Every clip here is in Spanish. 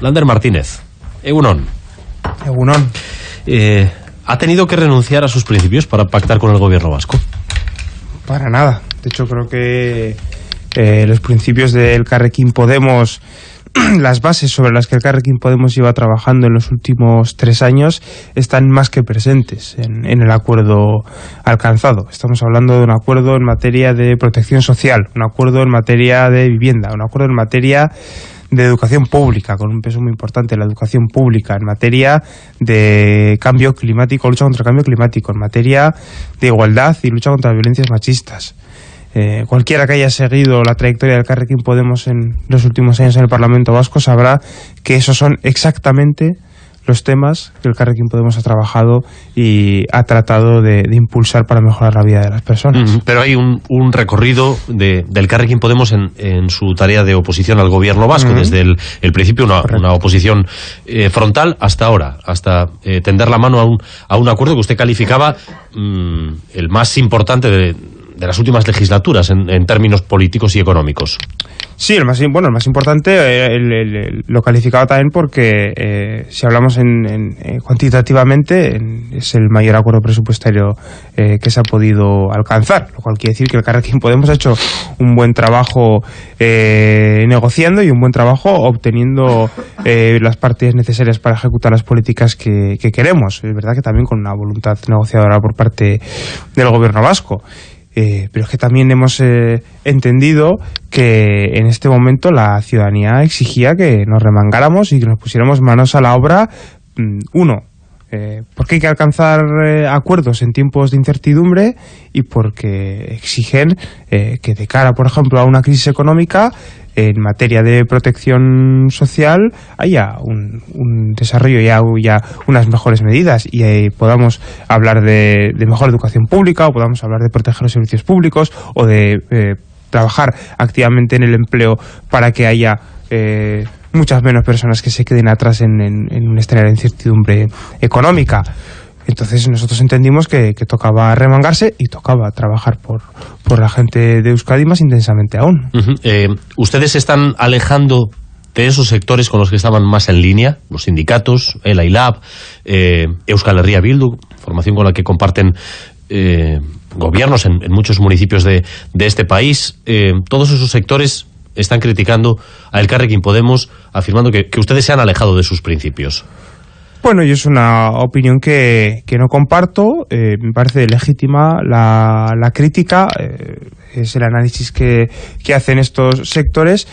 Lander Martínez, Egunon. Egunon. Eh, ¿Ha tenido que renunciar a sus principios para pactar con el gobierno vasco? Para nada. De hecho, creo que eh, los principios del Carrequín Podemos, las bases sobre las que el Carrequín Podemos lleva trabajando en los últimos tres años, están más que presentes en, en el acuerdo alcanzado. Estamos hablando de un acuerdo en materia de protección social, un acuerdo en materia de vivienda, un acuerdo en materia de educación pública, con un peso muy importante la educación pública, en materia de cambio climático, lucha contra el cambio climático, en materia de igualdad y lucha contra las violencias machistas. Eh, cualquiera que haya seguido la trayectoria del Carrequín Podemos en los últimos años en el Parlamento Vasco sabrá que esos son exactamente los temas que el Carrequín Podemos ha trabajado y ha tratado de, de impulsar para mejorar la vida de las personas. Mm, pero hay un, un recorrido de, del Carrequín Podemos en, en, su tarea de oposición al gobierno vasco, mm. desde el, el, principio una, una oposición eh, frontal hasta ahora, hasta eh, tender la mano a un, a un acuerdo que usted calificaba mm, el más importante de, de las últimas legislaturas en, en términos políticos y económicos. Sí, el más, bueno, el más importante eh, el, lo calificaba también porque eh, si hablamos en, en, eh, cuantitativamente en, es el mayor acuerdo presupuestario eh, que se ha podido alcanzar, lo cual quiere decir que el Carrequín Podemos ha hecho un buen trabajo eh, negociando y un buen trabajo obteniendo eh, las partes necesarias para ejecutar las políticas que queremos. Es verdad que también con una voluntad negociadora por parte del gobierno vasco. Eh, pero es que también hemos eh, entendido que en este momento la ciudadanía exigía que nos remangáramos y que nos pusiéramos manos a la obra. Mm, uno, eh, porque hay que alcanzar eh, acuerdos en tiempos de incertidumbre y porque exigen eh, que de cara, por ejemplo, a una crisis económica, en materia de protección social haya un, desarrollo y unas mejores medidas y eh, podamos hablar de, de, mejor educación pública o podamos hablar de proteger los servicios públicos o de eh, trabajar activamente en el empleo para que haya eh, muchas menos personas que se queden atrás en, en, en un escenario de incertidumbre económica. Entonces nosotros entendimos que, tocaba remangarse y tocaba trabajar por, por la gente de Euskadi más intensamente aún. Eh, ¿Ustedes se están alejando de esos sectores con los que estaban más en línea? Los sindicatos, el AILAB, eh, Euskal Herria Bildu, formación con la que comparten eh, gobiernos en, en, muchos municipios de, de este país. Eh, todos esos sectores están criticando a El Carrequín Podemos, afirmando que, que ustedes se han alejado de sus principios. Bueno, y es una opinión que, que no comparto, eh, me parece legítima la, la crítica, eh, es el análisis que, que hacen estos sectores,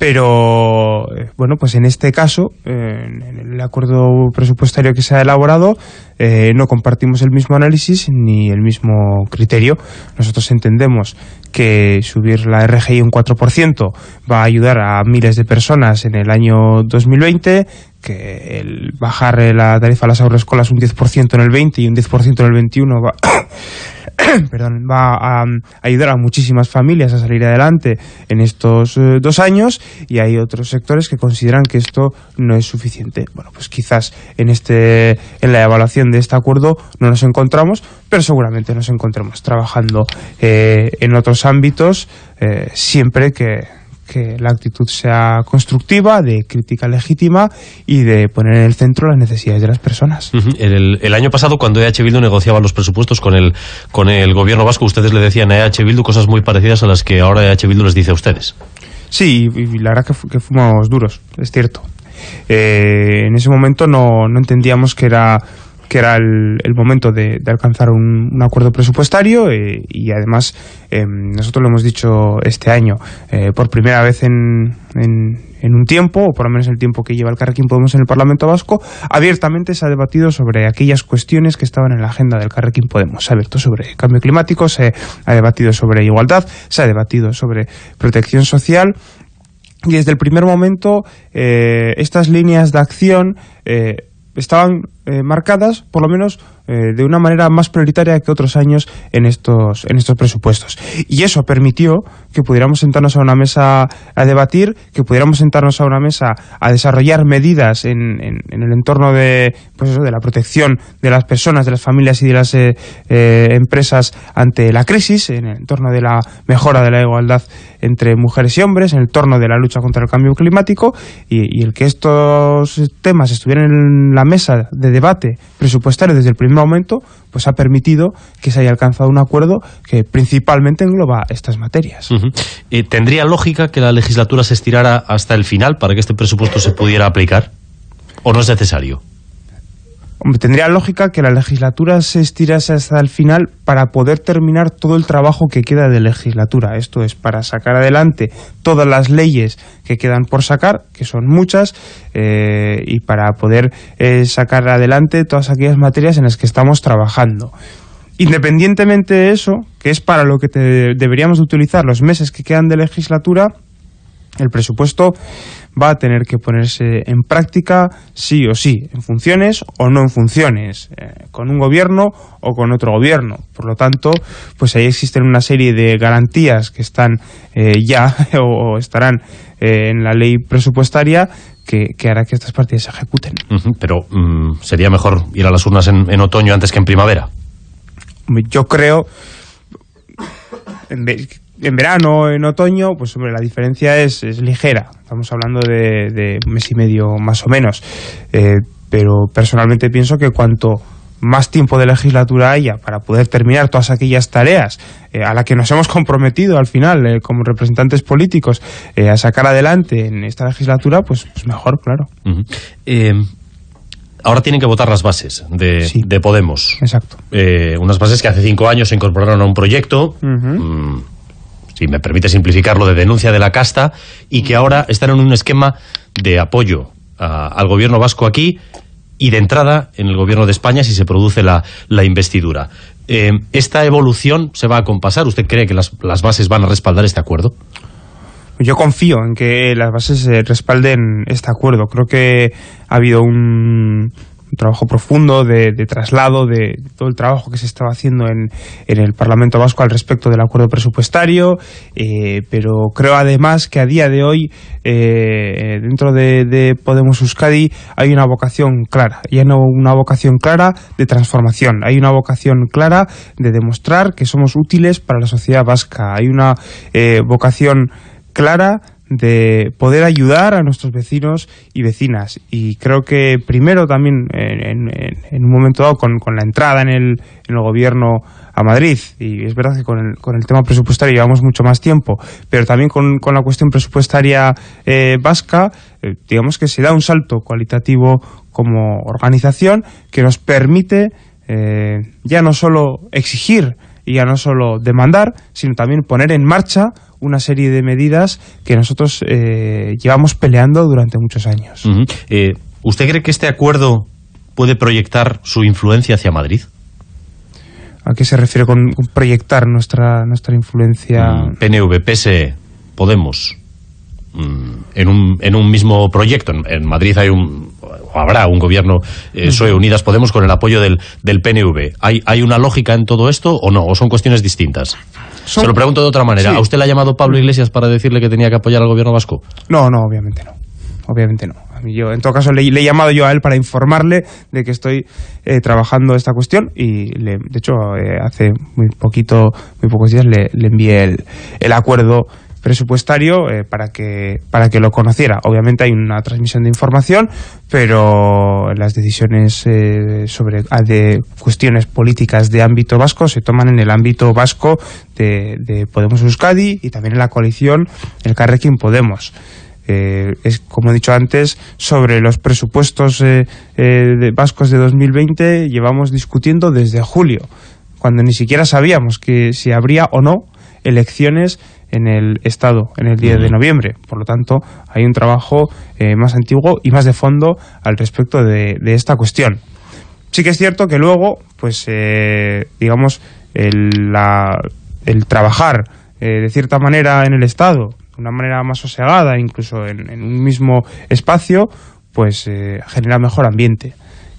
pero eh, bueno, pues en este caso, en el acuerdo presupuestario que se ha elaborado, eh, no compartimos el mismo análisis ni el mismo criterio. Nosotros entendemos que subir la RGI un 4% va a ayudar a miles de personas en el año 2020, que el bajar la tarifa a las agroescolas un 10% en el 20 y un 10% en el 21 va, perdón, va a, a, ayudar a muchísimas familias a salir adelante en estos eh, dos años y hay otros sectores que consideran que esto no es suficiente. Bueno, pues quizás en, este, en la evaluación de este acuerdo no nos encontramos, pero seguramente nos encontremos trabajando eh, en otros ámbitos eh, siempre que que la actitud sea constructiva, de crítica legítima y de poner en el centro las necesidades de las personas. Uh -huh. el, el, año pasado, cuando EH Bildu negociaba los presupuestos con el, con el gobierno vasco, ustedes le decían a EH Bildu cosas muy parecidas a las que ahora EH Bildu les dice a ustedes. Sí, y la verdad que, que fuimos duros, es cierto. Eh, en ese momento no, no entendíamos que era que era el, el momento de, alcanzar un, acuerdo presupuestario eh, y además eh, nosotros lo hemos dicho este año eh, por primera vez en, en, en, un tiempo, o por lo menos el tiempo que lleva el Carrequín Podemos en el Parlamento Vasco, abiertamente se ha debatido sobre aquellas cuestiones que estaban en la agenda del Carrequín Podemos. Se ha abierto sobre cambio climático, se ha debatido sobre igualdad, se ha debatido sobre protección social y desde el primer momento estas líneas de acción estaban eh, marcadas, por lo menos eh, de una manera más prioritaria que otros años en estos, en estos presupuestos. Y eso permitió que pudiéramos sentarnos a una mesa a debatir, que pudiéramos sentarnos a una mesa a desarrollar medidas en, en, el entorno de, pues eso, de la protección de las personas, de las familias y de las eh, empresas ante la crisis, en el entorno de la mejora de la igualdad entre mujeres y hombres, en el entorno de la lucha contra el cambio climático y, y el que estos temas estuvieran en la mesa de debate presupuestario desde el primer momento, pues ha permitido que se haya alcanzado un acuerdo que principalmente engloba estas materias. ¿Y ¿Tendría lógica que la legislatura se estirara hasta el final para que este presupuesto se pudiera aplicar? ¿O no es necesario? Tendría lógica que la legislatura se estirase hasta el final para poder terminar todo el trabajo que queda de legislatura. Esto es, para sacar adelante todas las leyes que quedan por sacar, que son muchas, eh, y para poder eh, sacar adelante todas aquellas materias en las que estamos trabajando. Independientemente de eso, que es para lo que deberíamos utilizar los meses que quedan de legislatura, el presupuesto va a tener que ponerse en práctica sí o sí, en funciones o no en funciones, eh, con un gobierno o con otro gobierno. Por lo tanto, pues ahí existen una serie de garantías que están eh, ya o, estarán eh, en la ley presupuestaria que, hará que estas partidas se ejecuten. pero mm, sería mejor ir a las urnas en, otoño antes que en primavera. Yo creo en verano o en otoño, pues hombre, la diferencia es, es ligera. Estamos hablando de, un mes y medio más o menos. Eh, pero personalmente pienso que cuanto más tiempo de legislatura haya para poder terminar todas aquellas tareas eh, a las que nos hemos comprometido al final eh, como representantes políticos a sacar adelante en esta legislatura, pues, pues mejor, claro. Ahora tienen que votar las bases de, Podemos. Exacto. unas bases que hace cinco años se incorporaron a un proyecto si me permite simplificarlo, de denuncia de la casta y que ahora están en un esquema de apoyo al gobierno vasco aquí y de entrada en el gobierno de España si se produce la, investidura. Eh, ¿Esta evolución se va a compasar? ¿Usted cree que las, las bases van a respaldar este acuerdo? Yo confío en que las bases respalden este acuerdo. Creo que ha habido un, trabajo profundo de, traslado de, todo el trabajo que se estaba haciendo en, en, el Parlamento Vasco al respecto del acuerdo presupuestario, eh, pero creo además que a día de hoy eh, dentro de, Podemos Euskadi hay una vocación clara, y no una vocación clara de transformación, hay una vocación clara de demostrar que somos útiles para la sociedad vasca, hay una eh, vocación clara de poder ayudar a nuestros vecinos y vecinas. Y creo que primero también, en, un momento dado, con, la entrada en el, en el, gobierno a Madrid, y es verdad que con el, con el tema presupuestario llevamos mucho más tiempo, pero también con, con la cuestión presupuestaria eh, vasca, eh, digamos que se da un salto cualitativo como organización que nos permite eh, ya no solo exigir y ya no solo demandar, sino también poner en marcha una serie de medidas que nosotros eh, llevamos peleando durante muchos años. Eh, ¿Usted cree que este acuerdo puede proyectar su influencia hacia Madrid? ¿A qué se refiere con, proyectar nuestra, nuestra influencia? Mm, PNV, PS, Podemos, mm, en un, en un mismo proyecto. En, Madrid hay un habrá un gobierno eh, PSOE Unidas Podemos con el apoyo del, del PNV. ¿Hay, ¿Hay una lógica en todo esto o no? ¿O son cuestiones distintas? Se lo pregunto de otra manera. ¿A usted le ha llamado Pablo Iglesias para decirle que tenía que apoyar al gobierno vasco? No, no, obviamente no. Obviamente no. Yo, en todo caso, le, he llamado yo a él para informarle de que estoy eh, trabajando esta cuestión y, de hecho, eh, hace muy poquito, muy pocos días le, envié el, el acuerdo presupuestario eh, para, que, para que lo conociera. Obviamente hay una transmisión de información, pero las decisiones eh, sobre ah, de cuestiones políticas de ámbito vasco se toman en el ámbito vasco de, de Podemos Euskadi y también en la coalición el Carrequín Podemos. Eh, es como he dicho antes, sobre los presupuestos de vascos de 2020 llevamos discutiendo desde julio, cuando ni siquiera sabíamos que si habría o no elecciones en el Estado en el día de noviembre. Por lo tanto, hay un trabajo eh, más antiguo y más de fondo al respecto de, esta cuestión. Sí que es cierto que luego, pues, eh, digamos, el, el trabajar eh, de cierta manera en el Estado, de una manera más sosegada, incluso en, un mismo espacio, pues genera mejor ambiente.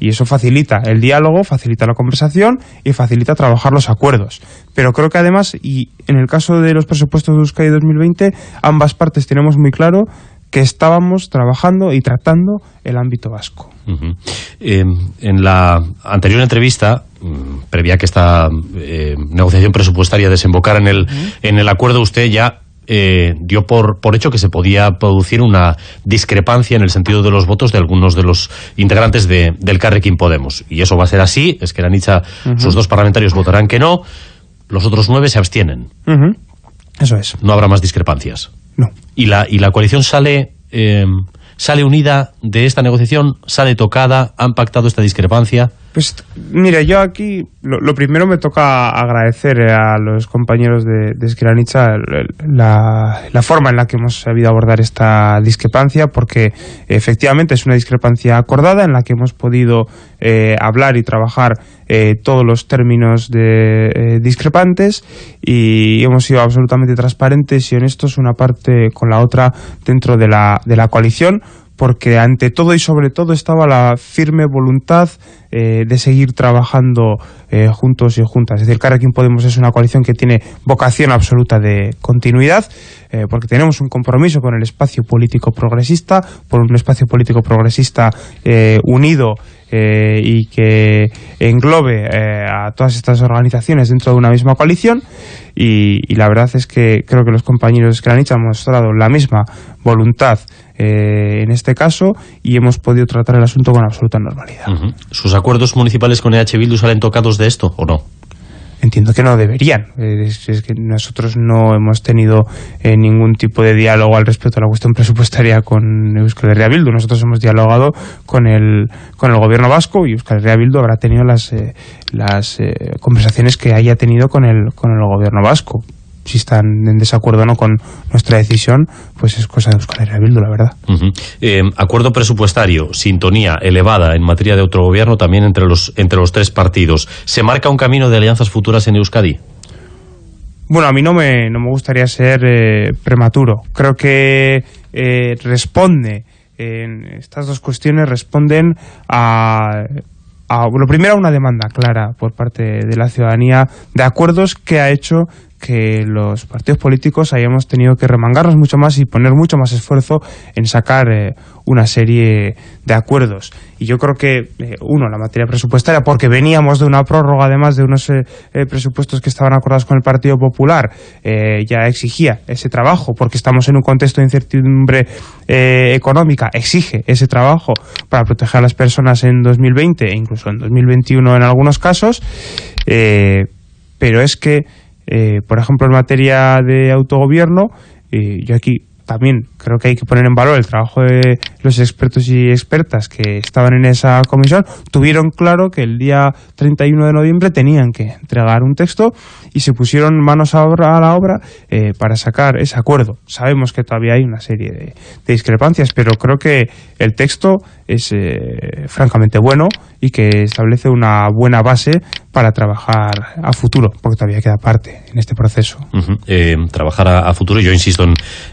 Y eso facilita el diálogo, facilita la conversación y facilita trabajar los acuerdos. Pero creo que además, y en el caso de los presupuestos de Euskadi 2020, ambas partes tenemos muy claro que estábamos trabajando y tratando el ámbito vasco. Eh, en la anterior entrevista, mm, previa que esta eh, negociación presupuestaria desembocara en el, en el acuerdo, usted ya eh, dio por, por hecho que se podía producir una discrepancia en el sentido de los votos de algunos de los integrantes de, del Carrequín Podemos. Y eso va a ser así, es que la Nicha, sus dos parlamentarios votarán que no, los otros nueve se abstienen. Eso es. No habrá más discrepancias. No. ¿Y la, y la coalición sale... Eh, ¿Sale unida de esta negociación? ¿Sale tocada? ¿Han pactado esta discrepancia? Pues mira, yo aquí lo, primero me toca agradecer a los compañeros de, de la, la, forma en la que hemos sabido abordar esta discrepancia, porque efectivamente es una discrepancia acordada en la que hemos podido eh, hablar y trabajar eh, todos los términos de, eh, discrepantes y hemos sido absolutamente transparentes y honestos una parte con la otra dentro de la, de la coalición porque ante todo y sobre todo estaba la firme voluntad eh, de seguir trabajando eh, juntos y juntas. Es decir, Carrequín Podemos es una coalición que tiene vocación absoluta de continuidad, eh, porque tenemos un compromiso con el espacio político progresista, por un espacio político progresista unido y que englobe a todas estas organizaciones dentro de una misma coalición. Y, la verdad es que creo que los compañeros de han mostrado la misma voluntad eh, en este caso y hemos podido tratar el asunto con absoluta normalidad. ¿Sus acuerdos municipales con EH Bildu salen tocados de esto o no? Entiendo que no deberían. Es, que nosotros no hemos tenido eh, ningún tipo de diálogo al respecto a la cuestión presupuestaria con Euskal Herria Bildu. Nosotros hemos dialogado con el, con el gobierno vasco y Euskal Herria habrá tenido las, eh, las conversaciones que haya tenido con el, con el gobierno vasco si están en desacuerdo o no con nuestra decisión, pues es cosa de Euskal Herria Bildu, la verdad. Eh, acuerdo presupuestario, sintonía elevada en materia de autogobierno también entre los, entre los tres partidos. ¿Se marca un camino de alianzas futuras en Euskadi? Bueno, a mí no me, no me gustaría ser eh, prematuro. Creo que eh, responde, en estas dos cuestiones responden a a, lo primero a una demanda clara por parte de la ciudadanía de acuerdos que ha hecho que los partidos políticos hayamos tenido que remangarnos mucho más y poner mucho más esfuerzo en sacar eh, una serie de acuerdos. Y yo creo que, eh, uno, la materia presupuestaria, porque veníamos de una prórroga, además de unos eh, presupuestos que estaban acordados con el Partido Popular, ya exigía ese trabajo, porque estamos en un contexto de incertidumbre económica, exige ese trabajo para proteger a las personas en 2020 e incluso en 2021 en algunos casos, pero es que eh, por ejemplo, en materia de autogobierno, eh, yo aquí también creo que hay que poner en valor el trabajo de los expertos y expertas que estaban en esa comisión. Tuvieron claro que el día 31 de noviembre tenían que entregar un texto y se pusieron manos a, la obra eh, para sacar ese acuerdo. Sabemos que todavía hay una serie de, discrepancias, pero creo que el texto es francamente bueno y que establece una buena base para trabajar a futuro, porque todavía queda parte en este proceso. Eh, trabajar a, futuro, yo insisto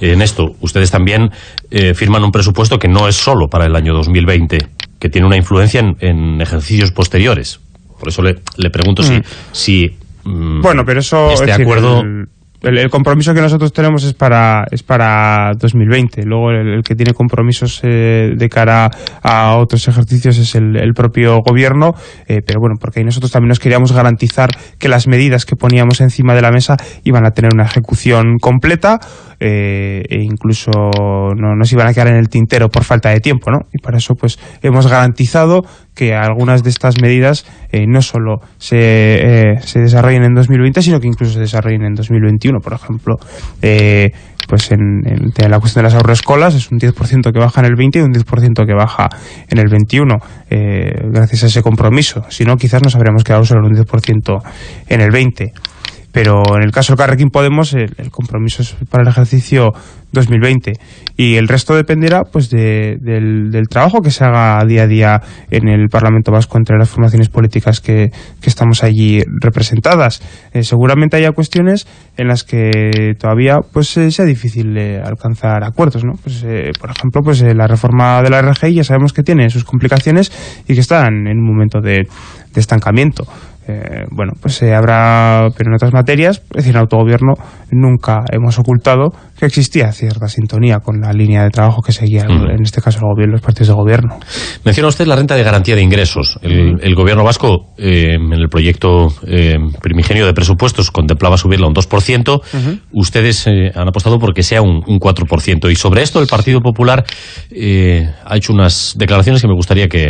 en, esto, ustedes también eh, firman un presupuesto que no es solo para el año 2020, que tiene una influencia en, ejercicios posteriores. Por eso le, le pregunto si, mm. si mm, bueno, pero eso este acuerdo el, compromiso que nosotros tenemos es para es para 2020. Luego el, que tiene compromisos eh, de cara a otros ejercicios es el, propio gobierno, eh, pero bueno, porque nosotros también nos queríamos garantizar que las medidas que poníamos encima de la mesa iban a tener una ejecución completa eh, e incluso no nos iban a quedar en el tintero por falta de tiempo, ¿no? Y para eso pues hemos garantizado que algunas de estas medidas eh, no solo se, eh, se, desarrollen en 2020, sino que incluso se desarrollen en 2021. Por ejemplo, eh, pues en, la cuestión de las agroescolas es un 10% que baja en el 20 y un 10% que baja en el 21, gracias a ese compromiso. Si no, quizás nos habríamos quedado solo en un 10% en el 20. Pero en el caso del Carrequín Podemos el, compromiso es para el ejercicio 2020 y el resto dependerá pues del, trabajo que se haga día a día en el Parlamento Vasco entre las formaciones políticas que, estamos allí representadas. Eh, seguramente haya cuestiones en las que todavía pues eh, sea difícil alcanzar acuerdos, ¿no? Pues, por ejemplo, pues la reforma de la RGI ya sabemos que tiene sus complicaciones y que están en un momento de estancamiento. Eh, bueno, pues eh, habrá, pero en otras materias, es decir, en autogobierno nunca hemos ocultado que existía cierta sintonía con la línea de trabajo que seguía, en este caso el gobierno, los partidos de gobierno. Menciona usted la renta de garantía de ingresos. El, gobierno vasco, eh, en el proyecto primigenio de presupuestos, contemplaba subirla un 2%. Ustedes han apostado por que sea un, 4%. Y sobre esto el Partido Popular ha hecho unas declaraciones que me gustaría que,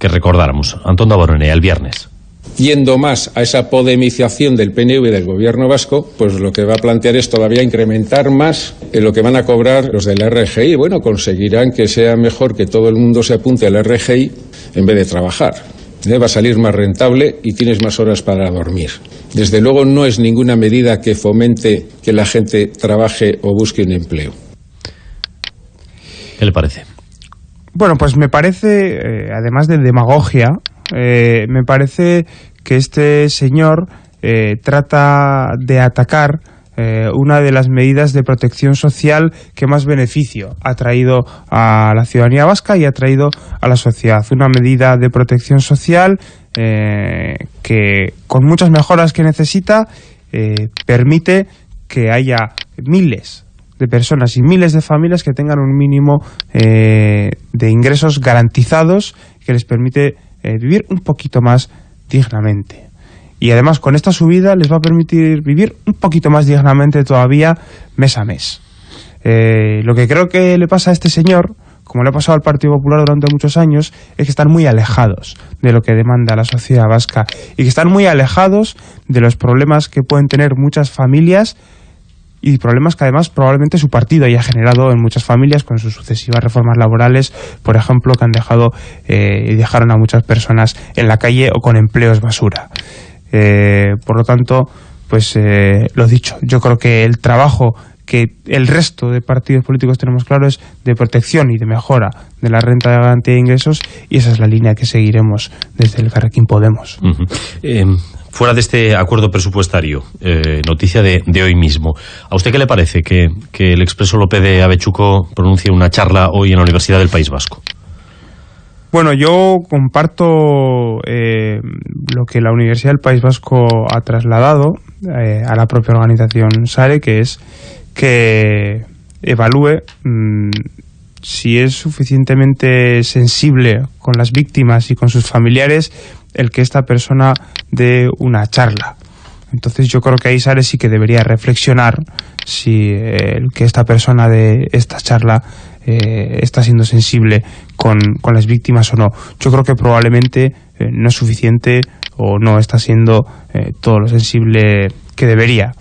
recordáramos. Antón Daboronea, el viernes yendo más a esa podemización del PNV del gobierno vasco, pues lo que va a plantear es todavía incrementar más en lo que van a cobrar los de la RGI. Bueno, conseguirán que sea mejor que todo el mundo se apunte a la RGI en vez de trabajar. ¿Eh? Va a salir más rentable y tienes más horas para dormir. Desde luego no es ninguna medida que fomente que la gente trabaje o busque un empleo. ¿Qué le parece? Bueno, pues me parece, eh, además de demagogia, eh, me parece que este señor eh, trata de atacar eh, una de las medidas de protección social que más beneficio ha traído a la ciudadanía vasca y ha traído a la sociedad. Una medida de protección social que, con muchas mejoras que necesita, permite que haya miles de personas y miles de familias que tengan un mínimo de ingresos garantizados que les permite eh, vivir un poquito más dignamente. Y además con esta subida les va a permitir vivir un poquito más dignamente todavía mes a mes. Eh, lo que creo que le pasa a este señor, como le ha pasado al Partido Popular durante muchos años, es que están muy alejados de lo que demanda la sociedad vasca y que están muy alejados de los problemas que pueden tener muchas familias y problemas que además probablemente su partido haya generado en muchas familias con sus sucesivas reformas laborales, por ejemplo, que han dejado eh, dejaron a muchas personas en la calle o con empleos basura. Eh, por lo tanto, pues eh, lo dicho, yo creo que el trabajo que el resto de partidos políticos tenemos claro es de protección y de mejora de la renta de garantía de ingresos y esa es la línea que seguiremos desde el Carrequín Podemos. Fuera de este acuerdo presupuestario, eh, noticia de, hoy mismo, ¿a usted qué le parece que, el expreso López de Avechuco pronuncie una charla hoy en la Universidad del País Vasco? Bueno, yo comparto eh, lo que la Universidad del País Vasco ha trasladado eh, a la propia organización SARE, que es que evalúe mm, si es suficientemente sensible con las víctimas y con sus familiares el que esta persona dé una charla. Entonces yo creo que ahí Sare sí que debería reflexionar si el que esta persona de esta charla eh, está siendo sensible con, las víctimas o no. Yo creo que probablemente eh, no es suficiente o no está siendo eh, todo lo sensible que debería.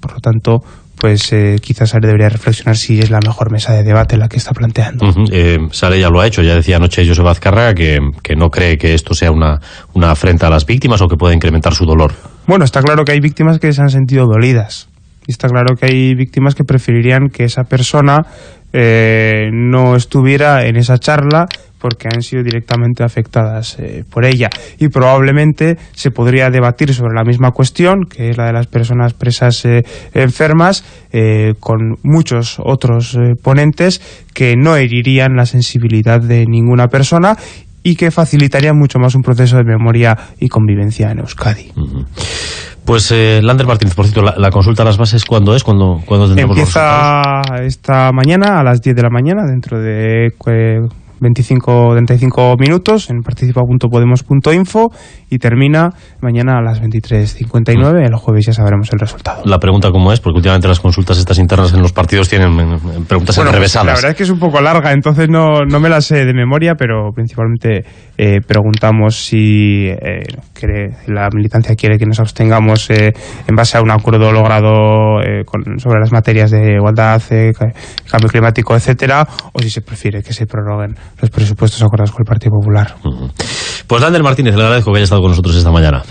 Por lo tanto, pues eh, quizás Sare debería reflexionar si es la mejor mesa de debate la que está planteando. Eh, Sare ya lo ha hecho, ya decía anoche José Azcarra que, que no cree que esto sea una, una afrenta a las víctimas o que pueda incrementar su dolor. Bueno, está claro que hay víctimas que se han sentido dolidas. Y está claro que hay víctimas que preferirían que esa persona eh, no estuviera en esa charla porque han sido directamente afectadas eh, por ella. Y probablemente se podría debatir sobre la misma cuestión, que es la de las personas presas eh, enfermas, eh, con muchos otros ponentes que no herirían la sensibilidad de ninguna persona y que facilitarían mucho más un proceso de memoria y convivencia en Euskadi. Pues Lander Martínez, por cierto, la, consulta a las bases, ¿cuándo es? ¿Cuándo, cuándo Empieza esta mañana a las 10 de la mañana, dentro de 25, 35 minutos en participa.podemos.info y termina mañana a las 23.59. El jueves ya sabremos el resultado. La pregunta cómo es, porque últimamente las consultas estas internas en los partidos tienen preguntas bueno, pues, la verdad es que es un poco larga, entonces no, no me la sé de memoria, pero principalmente eh, preguntamos si eh, la militancia quiere que nos abstengamos eh, en base a un acuerdo logrado sobre las materias de igualdad, cambio climático, etcétera, o si se prefiere que se prorroguen los presupuestos acordados con el Partido Popular. Pues Lander Martínez, le agradezco que haya estado con nosotros esta mañana.